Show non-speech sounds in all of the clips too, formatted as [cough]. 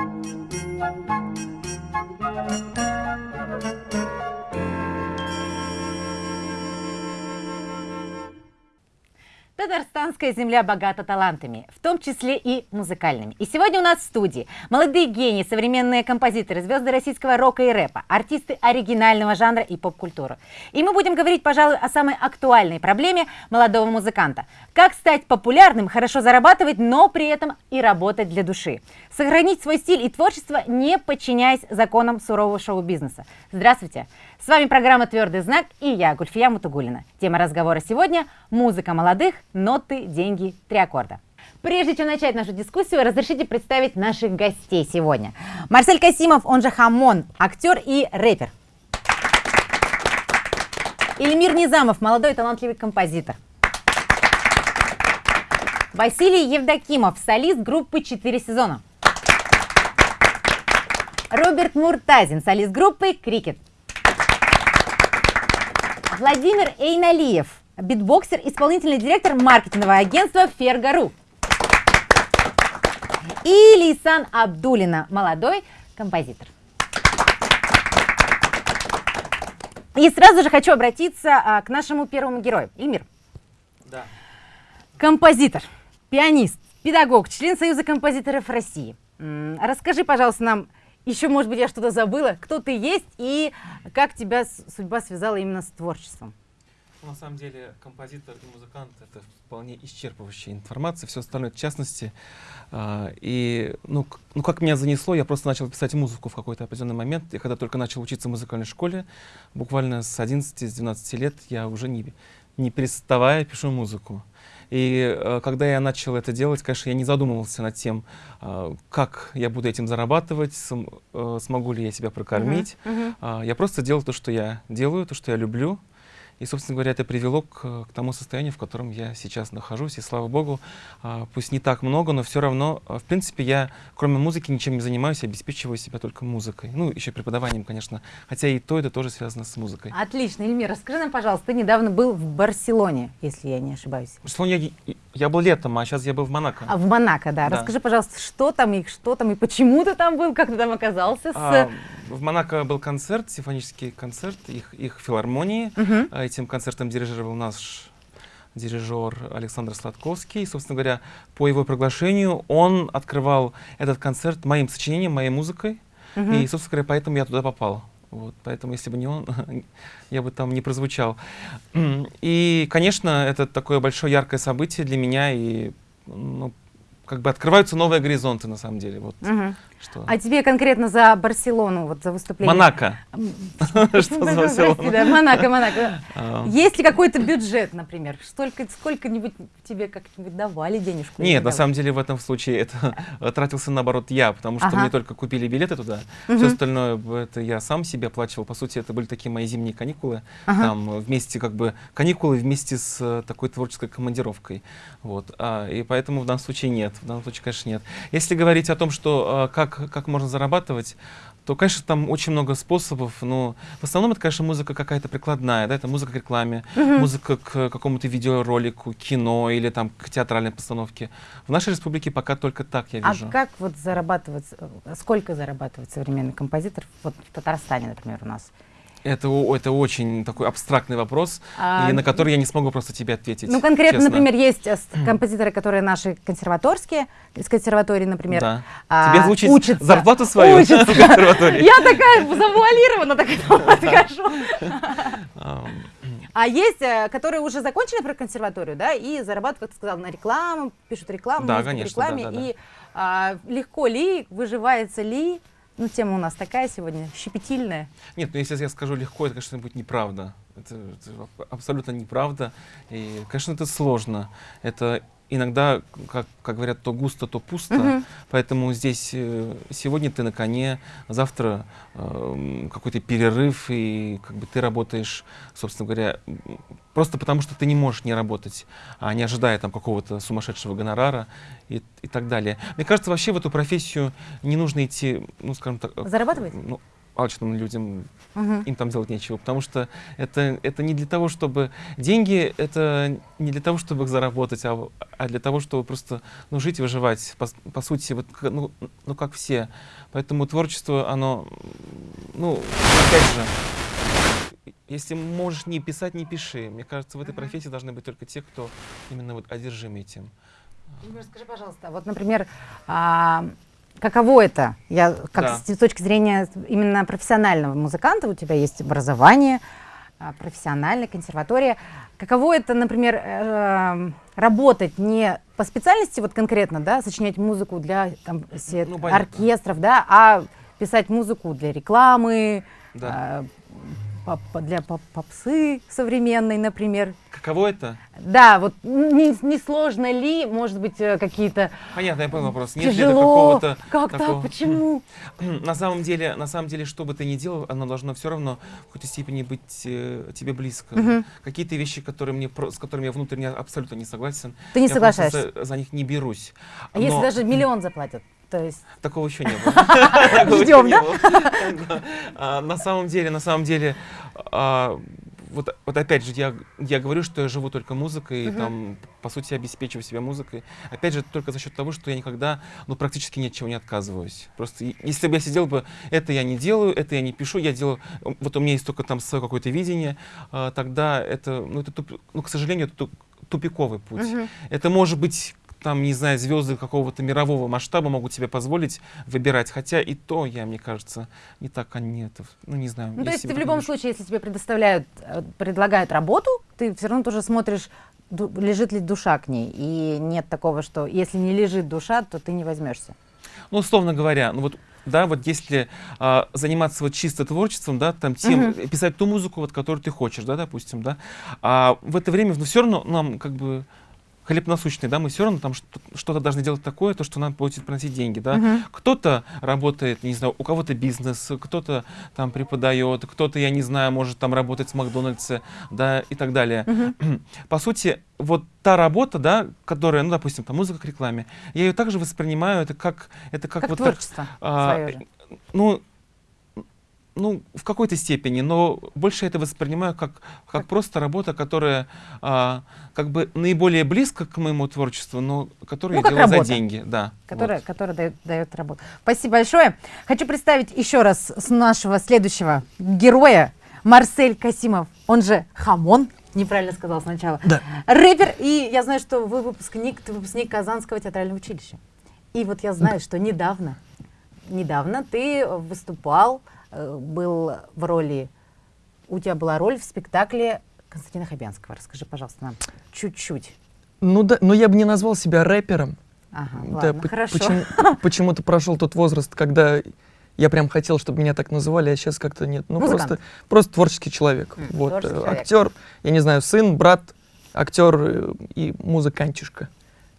Thank you. Татарстанская земля богата талантами, в том числе и музыкальными. И сегодня у нас в студии молодые гении, современные композиторы, звезды российского рока и рэпа, артисты оригинального жанра и поп-культуры. И мы будем говорить, пожалуй, о самой актуальной проблеме молодого музыканта. Как стать популярным, хорошо зарабатывать, но при этом и работать для души. Сохранить свой стиль и творчество, не подчиняясь законам сурового шоу-бизнеса. Здравствуйте! С вами программа «Твердый знак» и я, Гульфия Мутугулина. Тема разговора сегодня – музыка молодых, ноты, деньги, три аккорда. Прежде чем начать нашу дискуссию, разрешите представить наших гостей сегодня. Марсель Касимов, он же Хамон, актер и рэпер. Ильмир Низамов, молодой талантливый композитор. Василий Евдокимов, солист группы «Четыре сезона». Роберт Муртазин, солист группы «Крикет». Владимир Эйналиев, битбоксер, исполнительный директор маркетингового агентства «Фергару». И Лейсан Абдулина, молодой композитор. И сразу же хочу обратиться а, к нашему первому герою. Ильмир. Да. Композитор, пианист, педагог, член Союза композиторов России. Расскажи, пожалуйста, нам, еще, может быть, я что-то забыла, кто ты есть и как тебя судьба связала именно с творчеством. Ну, На самом деле композитор и музыкант это вполне исчерпывающая информация, все остальное в частности. А, И ну, ну как меня занесло, я просто начал писать музыку в какой-то определенный момент. Я когда только начал учиться в музыкальной школе, буквально с 11-12 лет я уже не, не переставая пишу музыку. И э, когда я начал это делать, конечно, я не задумывался над тем, а, как я буду этим зарабатывать, см- э, смогу ли я себя прокормить. Мгм. А, Я просто делал то, что я делаю, то, что я люблю. И, собственно говоря, это привело к, к тому состоянию, в котором я сейчас нахожусь. И слава богу, а, пусть не так много, но все равно, а, в принципе, я, кроме музыки, ничем не занимаюсь, обеспечиваю себя только музыкой. Ну, еще преподаванием, конечно. Хотя и то, это тоже связано с музыкой. Отлично, Ильмир, расскажи нам, пожалуйста, ты недавно был в Барселоне, если я не ошибаюсь. В Барселоне я, я был летом, а сейчас я был в Монако. А в Монако, да. Да. Расскажи, пожалуйста, что там и что там, и почему ты там был, как ты там оказался с... А, в Монако был концерт, симфонический концерт их, их филармонии. Мгм. Этим концертом дирижировал наш дирижер Александр Сладковский. И, собственно говоря, по его приглашению он открывал этот концерт моим сочинением, моей музыкой. Мгм. И, собственно говоря, поэтому я туда попал. Вот, поэтому, если бы не он, [laughs] я бы там не прозвучал. И, конечно, это такое большое яркое событие для меня. И, ну, как бы открываются новые горизонты, на самом деле. Вот, Мгм. что... А тебе конкретно за Барселону, вот за выступление? Монако. [laughs] Что за [laughs] да, Монако, Монако. А, Есть ли какой-то бюджет, например? Сколько-нибудь тебе как-нибудь давали денежку? Нет, не на самом деле в этом случае это [laughs] тратился наоборот я, потому что мне только купили билеты туда. Все остальное это я сам себе оплачивал. По сути, это были такие мои зимние каникулы. Там вместе как бы каникулы вместе с э, такой творческой командировкой. Вот. А, и поэтому в данном случае нет. В данном случае, конечно, нет. Если говорить о том, что э, как, как можно зарабатывать, то, конечно, там очень много способов, но в основном это, конечно, музыка какая-то прикладная, да, это музыка к рекламе, музыка к какому-то видеоролику, кино или там к театральной постановке. В нашей республике пока только так я А вижу. как вот зарабатывать, э, сколько зарабатывает современный композитор вот в Татарстане, например, у нас? Это, это очень такой абстрактный вопрос, А, и на который я не смогу просто тебе ответить. Ну, конкретно, честно. например, есть композиторы, которые наши консерваторские, из консерватории, например, Да. а, Тебе звучит учатся. зарплату свою Учатся. [laughs] в консерватории. Я такая завуалирована, так этому. [laughs] Ам, А есть, э, которые уже закончили про консерваторию, да, и зарабатывают, как ты сказал, на рекламу, пишут рекламу, Да, конечно, да, рекламе. да, да. И а, легко ли, выживается ли? Ну, тема у нас такая сегодня, щепетильная. Нет, ну если я скажу легко, это, конечно, будет неправда. Это, это аб- абсолютно неправда. И, конечно, это сложно. Это иногда, как, как говорят, то густо, то пусто. Мгм. Поэтому здесь э, сегодня ты на коне, завтра эм, какой-то перерыв, и как бы ты работаешь, собственно говоря, просто потому что ты не можешь не работать, а не ожидая там какого-то сумасшедшего гонорара и, и так далее. Мне кажется, вообще в эту профессию не нужно идти, ну, скажем так, э, Зарабатывать? ну, алчным людям, Мгм. им там делать нечего, потому что это, это не для того, чтобы... Деньги — это не для того, чтобы их заработать, а, а для того, чтобы просто ну, жить и выживать, по, по сути, вот, ну, ну, как все. Поэтому творчество, оно, ну, опять же, если можешь не писать, не пиши. Мне кажется, в этой профессии должны быть только те, кто именно вот одержим этим. Игорь, скажи, пожалуйста, вот, например, а, каково это? Я как Да. с, точки зрения именно профессионального музыканта, у тебя есть образование, а, профессиональная консерватория. Каково это, например, э, работать не по специальности вот конкретно, да, сочинять музыку для там, се- Ну, понятно. оркестров, да, а писать музыку для рекламы, Да. Для поп- попсы современной, например. Каково это? Да, вот не, не сложно ли, может быть, э, какие-то Понятно, я понял вопрос. Нет тяжело, какого-то как такого- так, почему? [clears throat] На самом деле, на самом деле, что бы ты ни делал, оно должно все равно в какой-то степени быть э, тебе близко. Мгм. Какие-то вещи, которые мне, с которыми я внутренне абсолютно не согласен, Ты не соглашаешься? За, за них не берусь. А если Но даже миллион заплатят? То есть такого еще не было. [laughs] Ждем, да? А, На самом деле, на самом деле, а, вот, вот опять же, я, я говорю, что я живу только музыкой, Мгм. там, по сути, обеспечиваю себя музыкой. Опять же, только за счет того, что я никогда, ну, практически ни от чего не отказываюсь. Просто если бы я сидел бы, это я не делаю, это я не пишу, я делаю, вот у меня есть только там свое какое-то видение, а, тогда это, ну, это, туп- ну, к сожалению, это ту- тупиковый путь. Мгм. Это может быть там, не знаю, звезды какого-то мирового масштаба могут себе позволить выбирать. Хотя и то, я, мне кажется, не так они это, ну не знаю. Ну, то есть ты в любом случае, если тебе предоставляют, э, предлагают работу, ты все равно тоже смотришь, лежит ли душа к ней. И нет такого, что если не лежит душа, то ты не возьмешься. Ну, условно говоря, ну вот да, вот если а, заниматься вот чисто творчеством, да, там тем, Мгм. писать ту музыку, вот, которую ты хочешь, да, допустим, да, а в это время, ну, все равно нам как бы хлеб насущный, да, мы все равно там что- что-то должны делать такое, то, что нам будет приносить деньги, да. Мгм. Кто-то работает, не знаю, у кого-то бизнес, кто-то там преподает, кто-то, я не знаю, может там работать в Макдональдсе, да, и так далее. Мгм. [clears throat] По сути, вот та работа, да, которая, ну, допустим, там музыка к рекламе, я ее также воспринимаю, это как, это как, Как, вот так, творчество а, свое же. ну, ну, в какой-то степени, но больше это воспринимаю как, как просто работа, которая а, как бы наиболее близко к моему творчеству, но которую Ну, я делаю работа. за деньги, да. Которая, вот. которая дает, дает работу. Спасибо большое. Хочу представить еще раз с нашего следующего героя Марсель Касимов, он же Хамон. Неправильно сказал сначала. Да. Рэпер, и я знаю, что вы выпускник, ты выпускник Казанского театрального училища. И вот я знаю, что недавно, недавно ты выступал, был в роли, у тебя была роль в спектакле Константина Хабянского. Расскажи, пожалуйста, нам чуть-чуть. Ну да, но я бы не назвал себя рэпером. Ага, Да, ладно, по- хорошо. почему- [laughs] почему-то прошел тот возраст, когда я прям хотел, чтобы меня так называли, а сейчас как-то нет. Ну Музыкант. просто, просто творческий человек. М, вот, творческий э, человек. актер, я не знаю, сын, брат, актер э, и музыкантишка.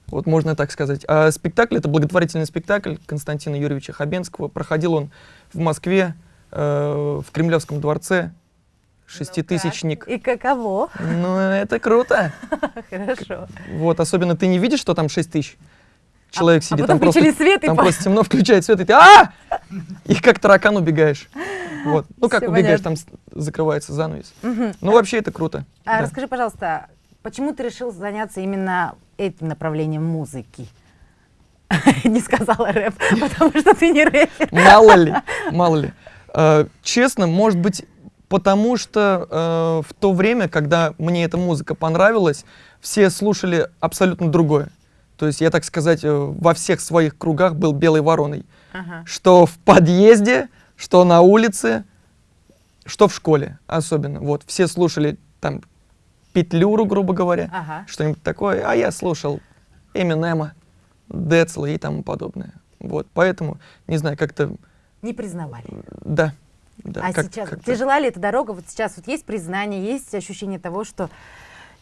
Вот можно так сказать. А спектакль это благотворительный спектакль Константина Юрьевича Хабенского. Проходил он в Москве, э, в Кремлевском дворце. Шеститысячник. И каково? Ну, это круто. [laughs] Хорошо. Вот, особенно ты не видишь, что там 6 тысяч. Человек а сидит, потом там просто, свет и там по- просто темно, включает свет, и ты а И как таракан убегаешь. Вот. Ну, как Всё убегаешь, понятно. там закрывается занавес. Мгм. Ну, вообще это круто. А да. расскажи, пожалуйста, почему ты решил заняться именно этим направлением музыки? [laughs] Не сказала рэп, [laughs] потому что ты не рэпер. Мало ли, мало ли. Э, Честно, может быть, потому что э, в то время, когда мне эта музыка понравилась, все слушали абсолютно другое. То есть я, так сказать, э, во всех своих кругах был белой вороной. Ага. что в подъезде, что на улице, что в школе особенно. Вот, все слушали там Петлюру, грубо говоря, Ага. что-нибудь такое, а я слушал Эминема, Децла и тому подобное. Вот, поэтому, не знаю, как-то, Не признавали. да. да а как- сейчас как-то. тяжела ли эта дорога? Вот сейчас вот есть признание, есть ощущение того, что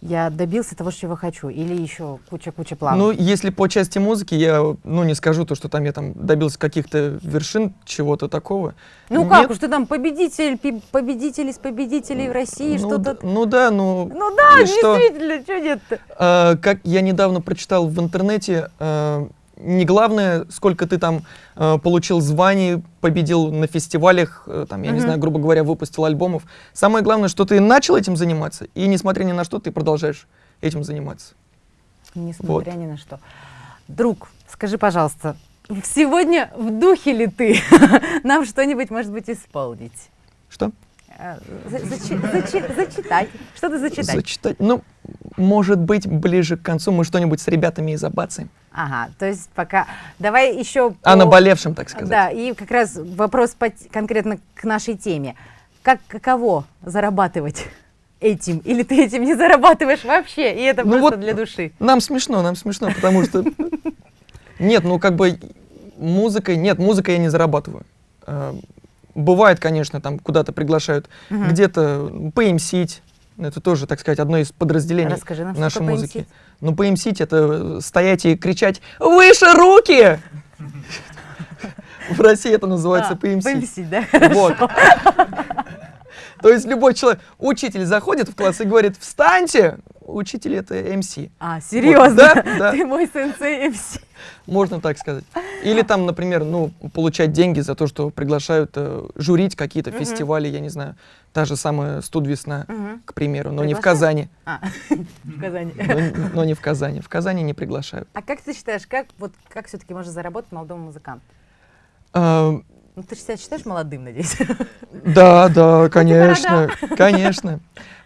я добился того, чего хочу, или еще куча-куча планов? Ну, если по части музыки, я, ну, не скажу то, что там я там добился каких-то вершин, чего-то такого. Ну как Нет. уж ты там победитель, победитель из победителей в России, ну, что-то... ну да, ну, Ну да, и что? действительно, что нет-то? А, как я недавно прочитал в интернете, а, не главное, сколько ты там э, получил званий, победил на фестивалях, э, там, я не Мгм. знаю, грубо говоря, выпустил альбомов. Самое главное, что ты начал этим заниматься, и несмотря ни на что, ты продолжаешь этим заниматься. Несмотря ни на что. Друг, скажи, пожалуйста, сегодня в духе ли ты [laughs] нам что-нибудь, может быть, исполнить? Что? Э, за- зачи- зачи- Зачитать. Что-то зачитать. Зачитать. Ну, может быть, ближе к концу мы что-нибудь с ребятами и забацаем. Ага, то есть пока... Давай еще... О наболевшем, так сказать. Да, и как раз вопрос по конкретно к нашей теме. Как, каково зарабатывать этим? Или ты этим не зарабатываешь вообще, и это Ну просто вот- для души? Нам смешно, нам смешно, потому что... Нет, ну как бы музыкой... Нет, музыкой я не зарабатываю. Э, Бывает, конечно, там куда-то приглашают, где-то поэмсить. Это тоже, так сказать, одно из подразделений Расскажи нам, нашей музыки. Ну, поэмсить — это стоять и кричать «Выше руки!» [laughs] В России это называется А, поэмсить, да? Вот. [laughs] То есть любой человек, учитель заходит в класс и говорит «Встаньте!» Учитель — это МС. А, серьезно? да, да. Ты мой сенсей МС. Можно так сказать. Или там, например, ну, получать деньги за то, что приглашают э, журить какие-то Мгм. фестивали, я не знаю, та же самая «Студ весна», Мгм. к примеру, но не в? Казани. А, [laughs] в Казани. Но, не в Казани. В Казани не приглашают. А как ты считаешь, как, вот, как все-таки можно заработать молодому музыканту? А, Ну, ты себя считаешь молодым, надеюсь? [laughs] Да, да, конечно, конечно.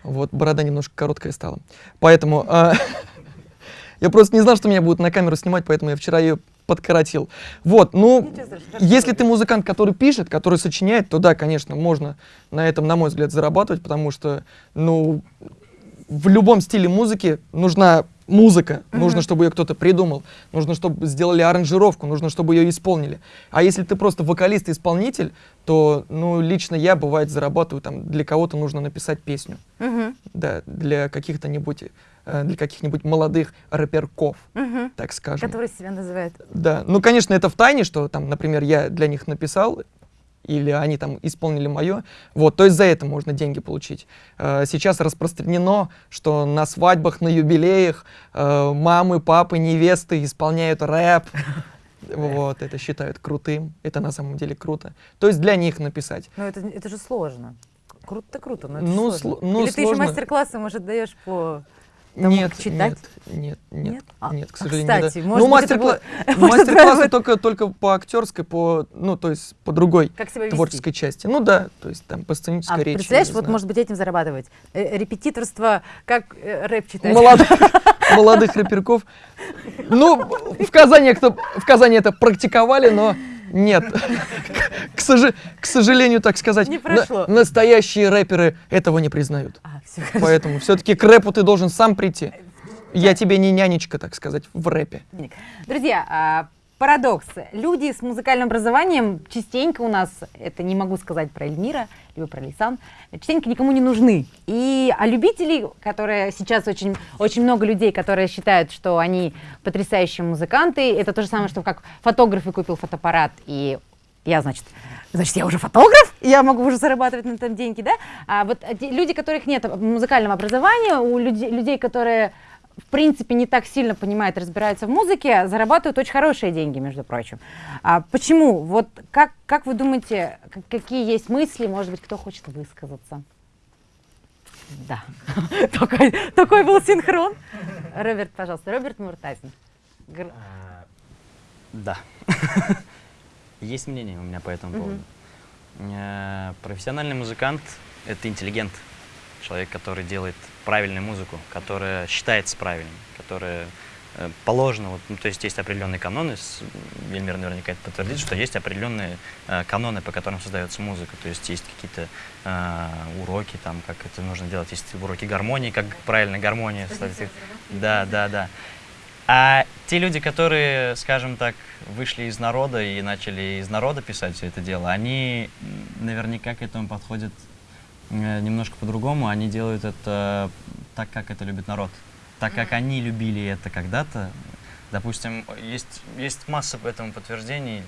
Вот, борода немножко короткая стала. Поэтому а, [laughs] я просто не знал, что меня будут на камеру снимать, поэтому я вчера ее подкоротил. Вот, ну, страшного. если ты музыкант, который пишет, который сочиняет, то да, конечно, можно на этом, на мой взгляд, зарабатывать, потому что, ну, в любом стиле музыки нужна музыка, Мгм. нужно, чтобы ее кто-то придумал, нужно, чтобы сделали аранжировку, нужно, чтобы ее исполнили. А если ты просто вокалист и исполнитель, то, ну, лично я, бывает, зарабатываю, там, для кого-то нужно написать песню, Мгм, да, для каких-то нибудь, для каких-нибудь молодых рэперков, мгм. так скажем. Который себя называет. Да, ну, конечно, это в тайне, что там, например, я для них написал, или они там исполнили мое. Вот, то есть за это можно деньги получить. Э, Сейчас распространено, что на свадьбах, на юбилеях э, мамы, папы, невесты исполняют рэп. [laughs] Вот, это считают крутым. Это на самом деле круто. То есть для них написать. Ну, это, это же сложно. Круто-то круто, но это Ну, сложно. сло- ну, Или ты еще сложно. мастер-классы, может, даешь по... Нет, читать? нет, нет, нет, Нет? А, нет, к а, сожалению, кстати, да. может ну, быть, это мастер-кла- было- [laughs] мастер-классы правда. только, только по актерской, по, ну, то есть по другой Как себя вести? творческой части. Ну да, то есть там по сценической А, речи. представляешь, вот знаю. может быть этим зарабатывать. Э, репетиторство, как э, рэп читать. [laughs] [laughs] молодых, молодых рэперков. Ну, в Казани, кто, в Казани это практиковали, но нет. К, сожа- к сожалению, так сказать, Не прошло. на- настоящие рэперы этого не признают. А, все Поэтому все-таки к рэпу ты должен сам прийти. Я тебе не нянечка, так сказать, в рэпе. Друзья, а, парадокс. Люди с музыкальным образованием частенько у нас, это не могу сказать про Эльмира, либо про Лисан, частенько никому не нужны. И, а любителей, которые сейчас очень, очень много людей, которые считают, что они потрясающие музыканты, это то же самое, что как фотограф и купил фотоаппарат, и я, значит, значит, я уже фотограф, я могу уже зарабатывать на этом деньги, да? А вот люди, которых нет музыкального образования, у людей, людей которые в принципе, не так сильно понимают, разбираются в музыке, зарабатывают очень хорошие деньги, между прочим. А почему? Вот как, как вы думаете, какие есть мысли? Может быть, кто хочет высказаться? Да. [laughs] такой, такой был синхрон. Роберт, пожалуйста. Роберт Муртазин. Гр- А, Да. [laughs] Есть мнение у меня по этому поводу. Э, Профессиональный музыкант — это интеллигент. Человек, который делает правильную музыку, которая считается правильной, которая э, положена. Вот, ну, то есть есть определенные каноны, Вельмир наверняка это подтвердит, что есть определенные э, каноны, по которым создается музыка. То есть есть какие-то э, уроки, там, как это нужно делать, есть уроки гармонии, как правильно гармония. ставить. Да, да, да. А те люди, которые, скажем так, вышли из народа и начали из народа писать все это дело, они наверняка к этому подходят немножко по-другому. Они делают это так, как это любит народ. Так, как они любили это когда-то. Допустим, есть, есть масса этому подтверждений.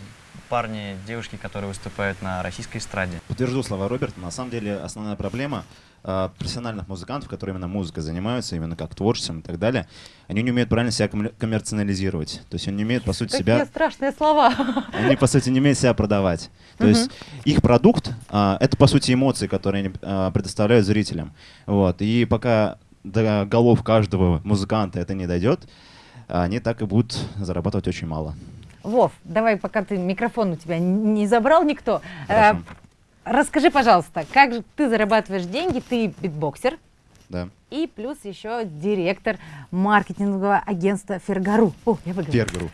парни, девушки, которые выступают на российской эстраде. Подтвержу слова Роберта. На самом деле основная проблема э, профессиональных музыкантов, которые именно музыкой занимаются, именно как творчеством и так далее, они не умеют правильно себя коммер- коммерциализировать. То есть они не умеют, по сути, Какие себя... страшные слова. Они, по сути, не умеют себя продавать. То есть их продукт а, это, по сути, эмоции, которые они а, предоставляют зрителям. Вот. И пока до голов каждого музыканта это не дойдет, они так и будут зарабатывать очень мало. Вов, давай, пока ты микрофон у тебя не забрал никто. Хорошо. Расскажи, пожалуйста, как же ты зарабатываешь деньги? Ты битбоксер Да. и плюс еще директор маркетингового агентства Фергару. О, я выговорила. Фергеру.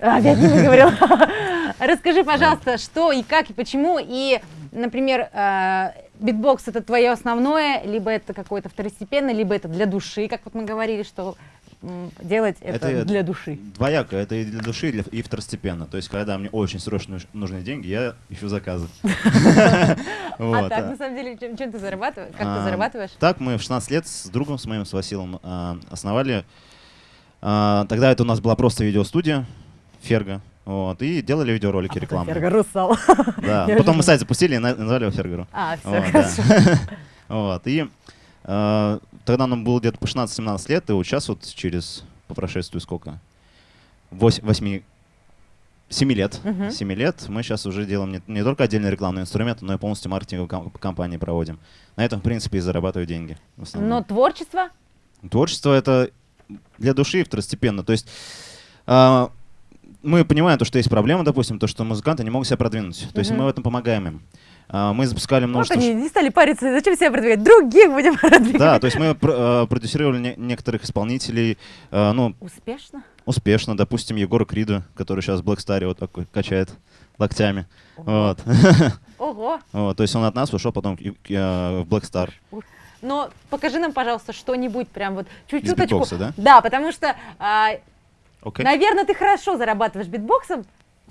А, Опять не выговорила. [laughs] Расскажи, пожалуйста, что и как и почему. И, например, э, битбокс это твое основное, либо это какое-то второстепенное, либо это для души, как вот мы говорили, что делать это, Это- для души. Двояко, это и для души, и, для- и второстепенно. То есть, когда мне очень срочно нуж- нужны деньги, я ищу заказы. [laughs] А так, а. на самом деле, чем, ты зарабатываешь? Как ты А, зарабатываешь? Так, мы в 16 лет с другом, с моим, с Василом, а, основали. а, Тогда это у нас была просто видеостудия, Ферго. Вот, и делали видеоролики рекламные. Фергару стал. [laughs] Да. Я Потом мы же- сайт запустили и на- назвали его Фергеру. А, все, Вот, хорошо. да. [laughs] Вот, и э, тогда нам было где-то по 16-17 лет, и вот сейчас вот через, по прошествию сколько? 8, 7 лет. Мгм. 7 лет мы сейчас уже делаем не, не только отдельные рекламные инструменты, но и полностью маркетинговые кам- кампании проводим. На этом, в принципе, и зарабатываю деньги. Но творчество? Творчество это для души второстепенно. То есть а, мы понимаем то, что есть проблема, допустим, то, что музыканты не могут себя продвинуть. То есть Мгм. мы в этом помогаем им. А, мы запускали Вот множество... они не стали париться, зачем себя продвигать? Других будем [laughs] продвигать. Да, то есть мы э, продюсировали не- некоторых исполнителей, э, ну, Успешно? успешно. Допустим, Егора Крида, который сейчас в Black Star вот такой качает локтями. Ого. Вот. [laughs] Ого. Вот, То есть он от нас ушел потом в Black Star. Но покажи нам, пожалуйста, что-нибудь прям вот битбокса, да? Да, потому что, Окей? наверное, ты хорошо зарабатываешь битбоксом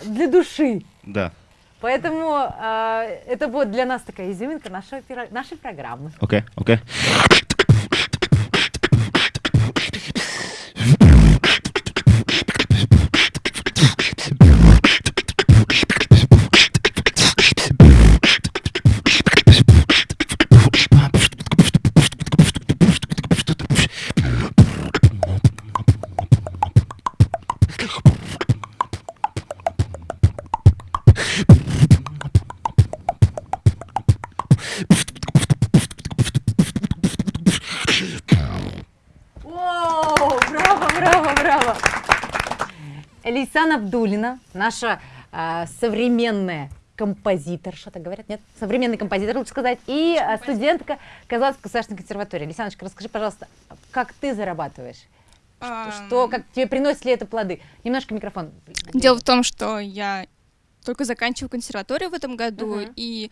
для души. Да. Поэтому а, это будет для нас такая изюминка нашей, нашей программы. Окей, окей. О, Лейсан Абдулина, наша а, современная композитор, что-то говорят, нет? Современный композитор, лучше сказать, и а, студентка Казанской государственной консерватории. Лисяночка, расскажи, пожалуйста, как ты зарабатываешь? Что, что- как тебе приносит ли это плоды? Немножко микрофон. Дело в том, что я только заканчиваю консерваторию в этом году, Мгм. и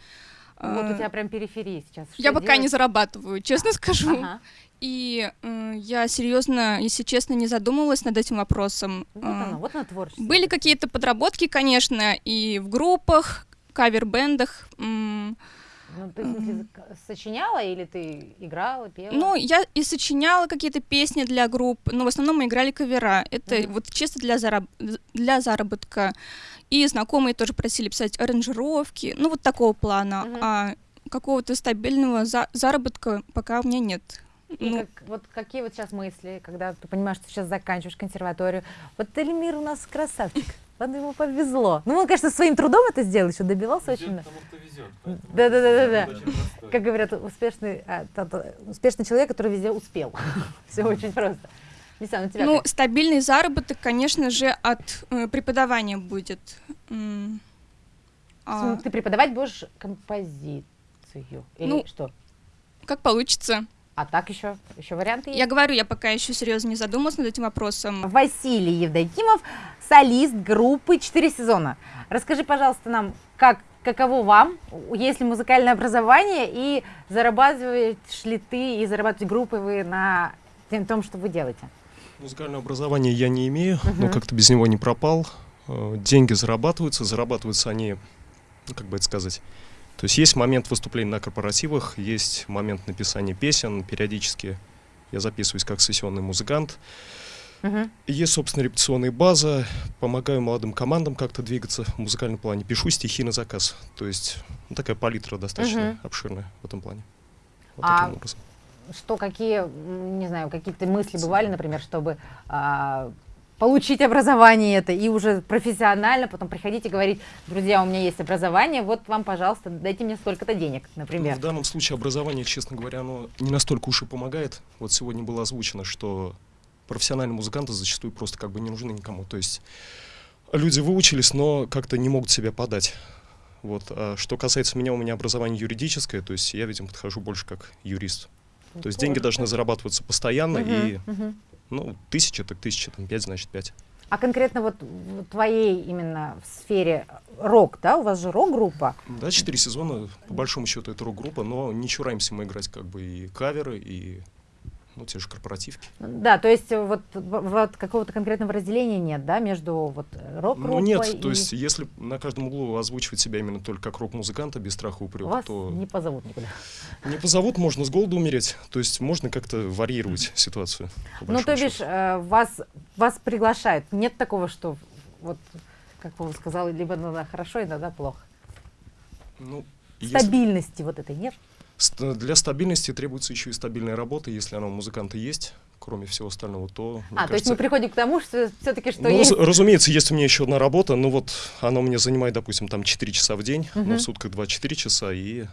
Вот у э, тебя прям периферии сейчас. я Что пока не зарабатываю, честно скажу. Ага. И э, я серьезно, если честно, не задумывалась над этим вопросом. Вот оно, вот оно творчество. Были какие-то подработки, конечно, и в группах, кавер-бендах. м, Ну, ты, зак- [clears throat] сочиняла или ты играла, пела? Ну, я и сочиняла какие-то песни для групп, но в основном мы играли кавера. Это Мгм. вот чисто для, зараб- для заработка. И знакомые тоже просили писать аранжировки, ну вот такого плана. Мгм. А какого-то стабильного за- заработка пока у меня нет. И Ну, как- вот какие вот сейчас мысли, когда ты понимаешь, что сейчас заканчиваешь консерваторию? Вот Эльмир у нас красавчик, вот ему повезло. Ну, он, конечно, своим трудом это сделал, еще добивался очень. много. Да-да-да-да-да. Как говорят, успешный, а, та- та- успешный человек, который везде успел. [laughs] Все очень просто. Лисан, у тебя ну, как? стабильный заработок, конечно же, от э, преподавания будет. М, а, Ты преподавать будешь композицию или Ну, что? как получится. А так еще, еще варианты есть? Я говорю, я пока еще серьезно не задумалась над этим вопросом. Василий Евдокимов, солист группы «Четыре сезона». Расскажи, пожалуйста, нам, как, каково вам, есть ли музыкальное образование, и зарабатываешь ли ты и зарабатываете группы вы на тем, том, что вы делаете? Музыкальное образование я не имею, но Мгм. как-то без него не пропал. Э, Деньги зарабатываются, зарабатываются они, ну, как бы это сказать. То есть есть момент выступления на корпоративах, есть момент написания песен, периодически я записываюсь как сессионный музыкант. Мгм. Есть, собственно, репетиционная база, помогаю молодым командам как-то двигаться в музыкальном плане, пишу стихи на заказ. То есть ну, такая палитра достаточно Мгм. обширная в этом плане. Вот А таким образом. Что, какие, не знаю, какие-то мысли бывали, например, чтобы а, получить образование это и уже профессионально потом приходить и говорить, друзья, у меня есть образование, вот вам, пожалуйста, дайте мне столько-то денег, Ну, например. в данном случае образование, честно говоря, оно не настолько уж и помогает. Вот сегодня было озвучено, что профессиональные музыканты зачастую просто как бы не нужны никому. То есть люди выучились, но как-то не могут себя подать. Вот. А что касается меня, у меня образование юридическое, то есть я, видимо, подхожу больше как юрист. То есть деньги должны зарабатываться постоянно, Мгм, и, мгм. Ну, тысяча, так тысяча, там, пять, значит, пять. А конкретно вот в твоей именно в сфере рок, да, у вас же рок-группа, Да, четыре сезона, по большому счету, это рок-группа, но не чураемся мы играть как бы и каверы, и, ну, те же корпоративки. да, то есть э, вот, вот какого-то конкретного разделения нет, да, между вот рок-группой Ну нет, и то есть если на каждом углу озвучивать себя именно только как рок-музыканта без страха упрека, вас то не позовут никуда. не позовут, можно с голоду умереть. То есть можно как-то варьировать ситуацию. Ну, то бишь, э, вас, вас приглашают. Нет такого, что вот, как Вова сказал, либо иногда хорошо, иногда плохо. Ну, если- Стабильности вот этой нет. Для стабильности требуется еще и стабильная работа. Если она у музыканта есть, кроме всего остального, то... а, то есть мы кажется, приходим к тому, что все-таки что ну, есть. раз- разумеется, есть у меня еще одна работа, но вот она у меня занимает, допустим, там 4 часа в день, но Мгм. в сутках 24 часа, и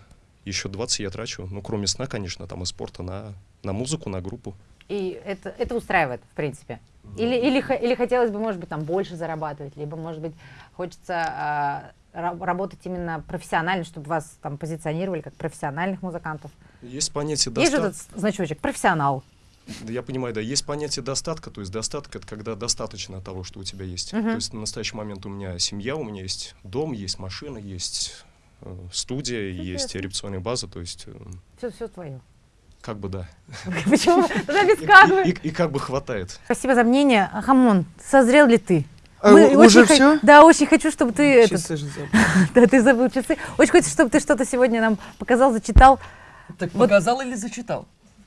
еще 20 я трачу, ну, кроме сна, конечно, там и спорта, на, на музыку, на группу. И это, это устраивает, в принципе. Или, или, хо- или хотелось бы, может быть, там больше зарабатывать, либо, может быть, хочется а, работать именно профессионально, чтобы вас там позиционировали как профессиональных музыкантов. Есть понятие Есть же достатка. этот значочек профессионал. Я понимаю, да, есть понятие достатка, то есть достаток это когда достаточно того, что у тебя есть. Мгм. То есть на настоящий момент у меня семья, у меня есть дом, есть машина, есть э, студия, есть Чудесно. репетиционная база, то есть э, Все, все твое. как бы да. [laughs] Почему? [laughs] Тогда без И, и- и- и как бы хватает. Спасибо за мнение. Хамон, созрел ли ты? А, Мы уже очень хо- все? Да, очень хочу, чтобы ты этот, Часы же забыл. [laughs] да, ты забыл часы. Очень хочется, чтобы ты что-то сегодня нам показал, зачитал. Так Вот- показал или зачитал?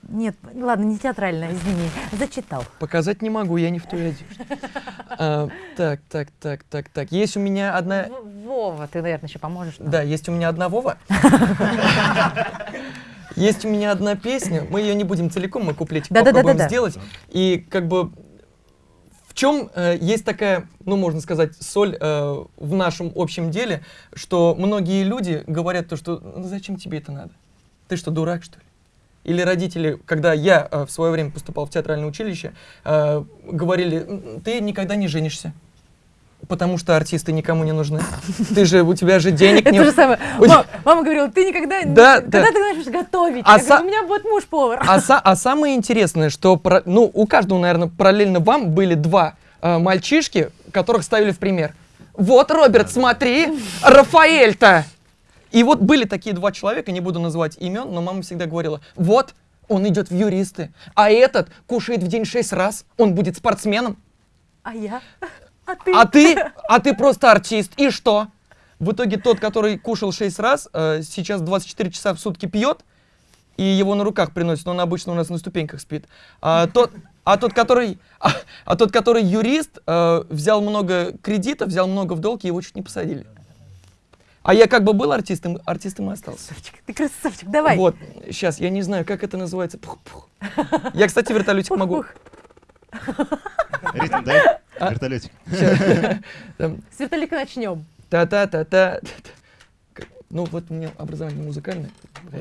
Нет, ладно, не театрально, извини. Зачитал. Показать не могу, я не в той одежде. [laughs] А, Так, так, так, так, так. Есть у меня одна... Вова, ты, наверное, еще поможешь. нам. Да, есть у меня одна Вова. [laughs] Есть у меня одна песня. Мы ее не будем целиком, мы куплетик Да-да-да-да-да. попробуем сделать. И как бы в чем э, есть такая, ну можно сказать, соль э, в нашем общем деле, что многие люди говорят то, что «Ну, зачем тебе это надо? Ты что, дурак, что ли? Или родители, когда я э, в свое время поступал в театральное училище, э, говорили, «М, ты никогда не женишься. Потому что артисты никому не нужны. Ты же, у тебя же денег Это не... же самое. Мама говорила, ты никогда, не- Да, когда да. ты начнешь готовить? А у меня будет муж повар. А, а самое интересное, что ну, у каждого, наверное, параллельно вам были два э, мальчишки, которых ставили в пример. Вот, Роберт, смотри, Рафаэль-то! И вот были такие два человека, не буду называть имен, но мама всегда говорила, вот, он идет в юристы, а этот кушает в день шесть раз, он будет спортсменом, А я? А ты? а ты, [laughs] а ты просто артист, и что? В итоге тот, который кушал 6 раз, э, сейчас 24 часа в сутки пьет, и его на руках приносят, он обычно у нас на ступеньках спит. А тот, а тот который, а, а тот, который юрист, э, взял много кредитов, взял много в долг, и его чуть не посадили. А я как бы был артистом, артистом и остался. Красавчик, ты красавчик, давай. Вот, сейчас, я не знаю, как это называется. Пух-пух. Я, кстати, вертолетик могу. [laughs] Ритм дай, А? вертолетик. [laughs] С вертолика начнем. Та-та-та-та. Ну, вот у меня образование музыкальное.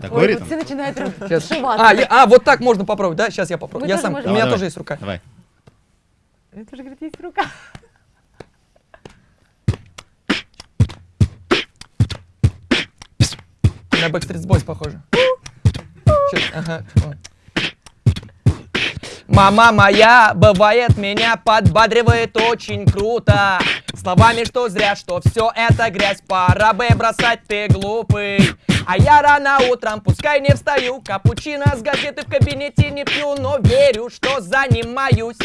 Такой Ой, ритм? вот все начинают Сейчас. сшиваться. А, я- а, вот так можно попробовать, да? Сейчас я попробую. Мы Я тоже сам, можем. у меня Давай, тоже давай. есть рука. Давай. Это же, говорит, есть рука. На Backstreet Boys похоже. Щас, ага. вот. Мама моя, бывает, меня подбадривает очень круто. Словами, что зря, что все это грязь. Пора бы бросать, ты глупый А я рано утром, пускай не встаю Капучино с газеты в кабинете не пью Но верю, что занимаюсь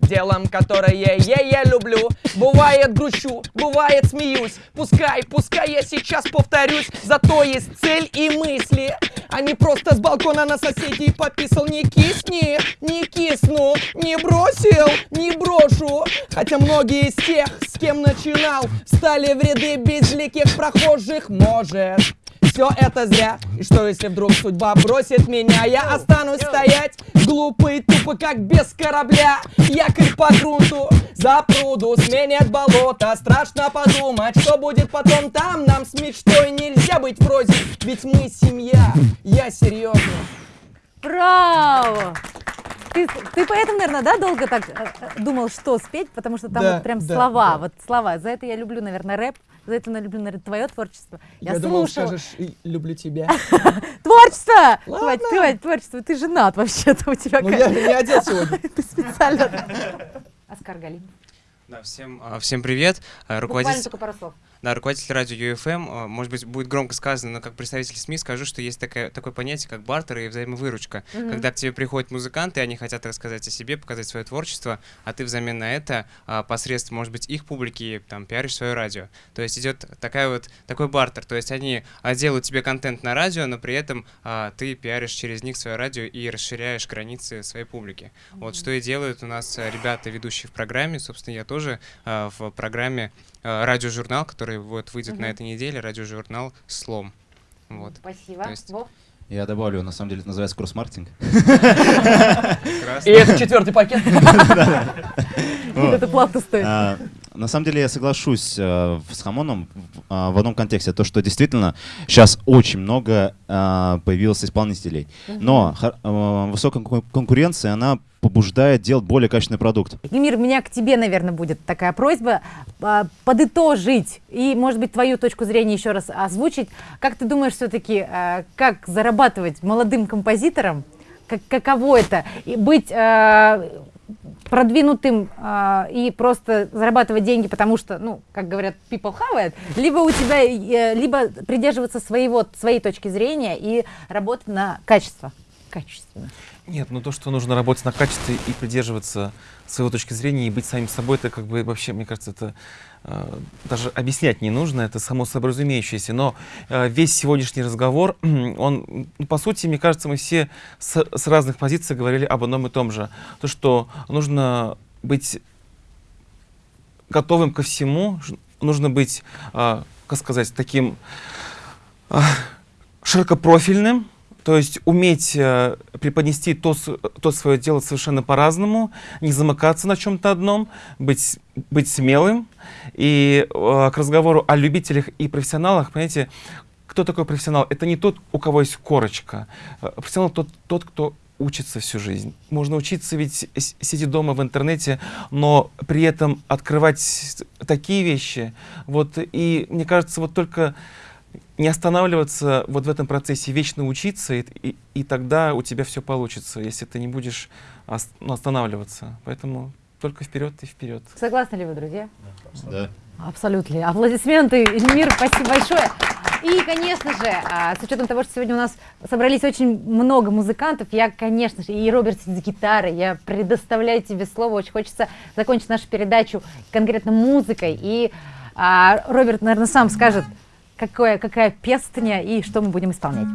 Делом, которое я, я люблю. Бывает грущу, бывает смеюсь. Пускай, пускай я сейчас повторюсь Зато есть цель и мысли А не просто с балкона на соседей пописал. Не кисни, не кисну Не бросил, не брошу. Хотя многие из тех, с кем начинал Стали в ряды безликих прохожих. Может все это зря. И что если вдруг судьба бросит меня Я останусь стоять глупый, тупо как без корабля. Якорь по грунту, за пруду Сменят болото, страшно подумать Что будет потом там, нам с мечтой Нельзя быть вроде, ведь мы семья. Я серьезно Браво! Ты, ты поэтому, наверное, да, долго так э, э, думал, что спеть, потому что там Да, вот прям да, слова, да. вот слова. За это я люблю, наверное, рэп, за это я люблю, наверное, твое творчество. Я, Я, думал, слушала. скажешь «И люблю тебя [laughs] Творчество! Ладно. Хватит, хватит, творчество. Ты женат вообще-то, у тебя Ну я не одет сегодня [laughs] Ты специально. [laughs] Оскар Галин. Да, всем, а, всем привет. Буквально Руководитель, только пару слов. Да, руководитель радио UFM, а, может быть, будет громко сказано, но как представитель СМИ скажу, что есть такое, такое понятие, как бартер и взаимовыручка. Мгм. Когда к тебе приходят музыканты, они хотят рассказать о себе, показать свое творчество, а ты взамен на это а, посредством, может быть, их публики там пиаришь свое радио. То есть идет такая вот, такой бартер. То есть они а, делают тебе контент на радио, но при этом а, ты пиаришь через них свое радио и расширяешь границы своей публики. Вот что и делают у нас а, ребята, ведущие в программе. Собственно, я тоже а, в программе радиожурнал, который вот выйдет на Мгм. этой неделе, радиожурнал «Слом». Вот. Спасибо. То есть- Вов? Я добавлю, на самом деле это называется кросс-маркетинг. И это четвертый пакет. [laughs] Это платно стоит. На самом деле я соглашусь э, с Хамоном в- а, в одном контексте, то что действительно сейчас очень много а, появилось исполнителей, но а, высокая кон- конкуренция, она побуждает делать более качественный продукт. Эмир, у меня к тебе, наверное, будет такая просьба а, подытожить и, может быть, твою точку зрения еще раз озвучить. Как ты думаешь все-таки, как зарабатывать молодым композиторам? Как, каково это? И быть а, продвинутым а, и просто зарабатывать деньги, потому что, ну, как говорят, people have it, либо у тебя, э, либо придерживаться своего, своей точки зрения и работать на качество. Качественно. Нет, ну то, что нужно работать на качестве и придерживаться своего точки зрения и быть самим собой, это как бы вообще, мне кажется, это э, даже объяснять не нужно, это само собой разумеющееся. Но э, весь сегодняшний разговор, [clears throat] он, ну, по сути, мне кажется, мы все с, с разных позиций говорили об одном и том же. То, что нужно быть готовым ко всему, нужно быть, э, как сказать, таким э, широкопрофильным, то есть уметь э, преподнести то, то свое дело совершенно по-разному, не замыкаться на чем-то одном, быть, быть смелым. И э, к разговору о любителях и профессионалах, понимаете, кто такой профессионал? Это не тот, у кого есть корочка. Э, Профессионал тот, тот, кто учится всю жизнь. Можно учиться ведь сидя дома в интернете, но при этом открывать такие вещи. Вот, и мне кажется, вот только не останавливаться вот в этом процессе, вечно учиться, и, и, и тогда у тебя все получится, если ты не будешь ос- ну, останавливаться. Поэтому только вперед и вперед. Согласны ли вы, друзья? Да. Абсолютно. Аплодисменты, Эльмир, спасибо большое. И, конечно же, а, с учетом того, что сегодня у нас собрались очень много музыкантов, я, конечно же, и Роберт с гитарой, я предоставляю тебе слово. Очень хочется закончить нашу передачу конкретно музыкой. И а, Роберт, наверное, сам скажет, какое, какая песня и что мы будем исполнять.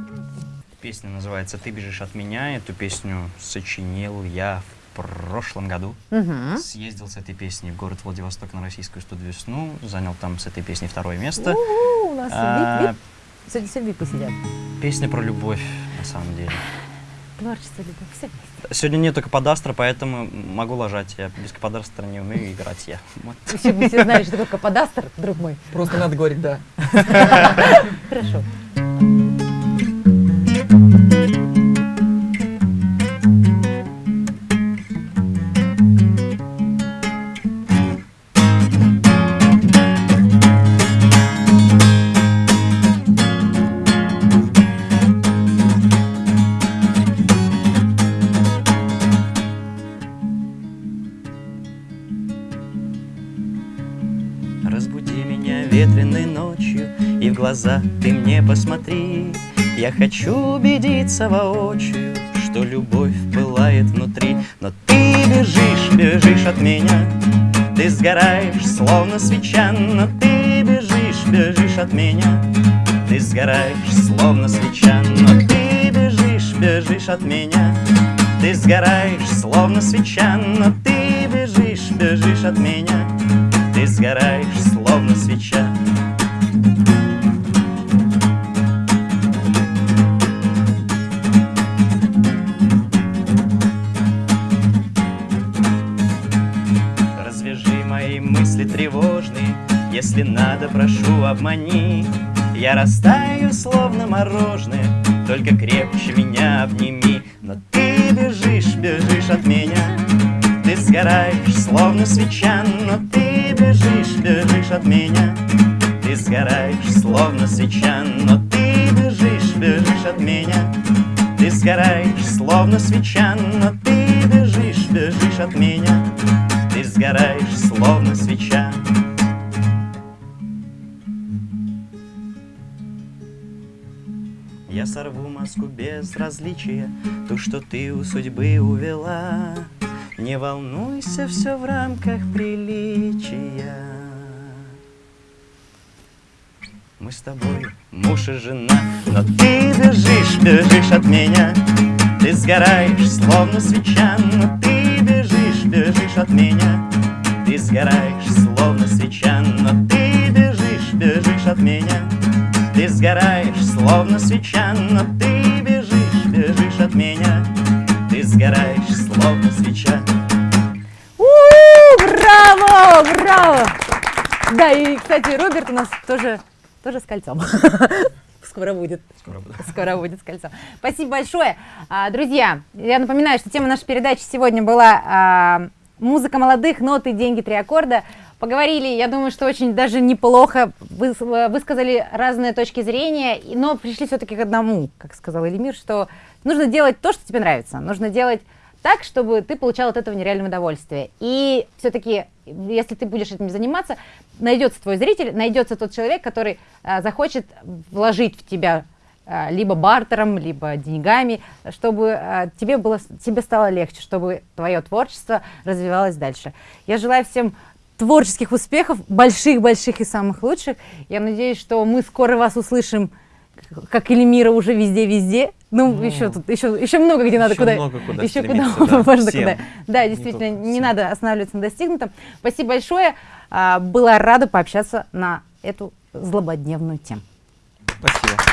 Песня называется «Ты бежишь от меня». Эту песню сочинил я в прошлом году. Мгм. Съездил с этой песней в город Владивосток на российскую студию «Весну». Занял там с этой песней второе место. У, у нас А, вип, вип. Сидят. Песня про любовь, на самом деле. Творчество, любовь, все. Сегодня нету каподастра, поэтому могу ложать. Я без каподастра не умею играть я. Вот. Все, мы все знали, что такое каподастр, друг мой. Просто надо говорить «да». [laughs] Хорошо. Я хочу убедиться воочию Что любовь пылает внутри Но ты бежишь, бежишь от меня Ты сгораешь, словно свеча, но ты бежишь, бежишь от меня. Ты сгораешь, словно свеча, но ты бежишь, бежишь от меня. Ты сгораешь, словно свеча, но ты бежишь, бежишь от меня. Ты сгораешь, если надо, прошу, обмани. Я растаю, словно мороженое, только крепче меня обними. Но ты бежишь, бежишь от меня, ты сгораешь, словно свеча, но ты бежишь, бежишь от меня. Ты сгораешь, словно свеча, но ты бежишь, бежишь от меня. Ты сгораешь, словно свеча, но ты бежишь, бежишь от меня. Ты сгораешь, словно свеча. Я сорву маску безразличия, ту, что ты у судьбы увела. Не волнуйся, все в рамках приличия. Мы с тобой муж и жена, но ты бежишь, бежишь от меня. Ты сгораешь, словно свеча, но ты бежишь, бежишь от меня. Ты сгораешь, словно свеча, но ты бежишь, бежишь от меня. Ты сгораешь, словно свеча, но ты бежишь, бежишь от меня. Ты сгораешь, словно свеча. У, Браво! Браво! Да, и, кстати, Роберт у нас тоже, тоже с кольцом. [laughs] Скоро будет. Скоро буду. Скоро будет с кольцом. Спасибо большое. А, Друзья, я напоминаю, что тема нашей передачи сегодня была а, музыка молодых, ноты, деньги, три аккорда. Поговорили, я думаю, что очень даже неплохо выс- высказали разные точки зрения, но пришли все-таки к одному, как сказал Элимир, что нужно делать то, что тебе нравится. Нужно делать так, чтобы ты получал от этого нереальное удовольствие. И все-таки, если ты будешь этим заниматься, найдется твой зритель, найдется тот человек, который а, захочет вложить в тебя а, либо бартером, либо деньгами, чтобы а, тебе, было, тебе стало легче, чтобы твое творчество развивалось дальше. Я желаю всем творческих успехов, больших-больших и самых лучших. Я надеюсь, что мы скоро вас услышим, как Эльмира, уже везде-везде. Ну, Ну, еще тут, еще, еще много где надо куда. много куда еще куда [laughs] да, можно всем. куда. Да, Не действительно, только не всем. надо останавливаться на достигнутом. Спасибо большое. А, Была рада пообщаться на эту злободневную тему. Спасибо.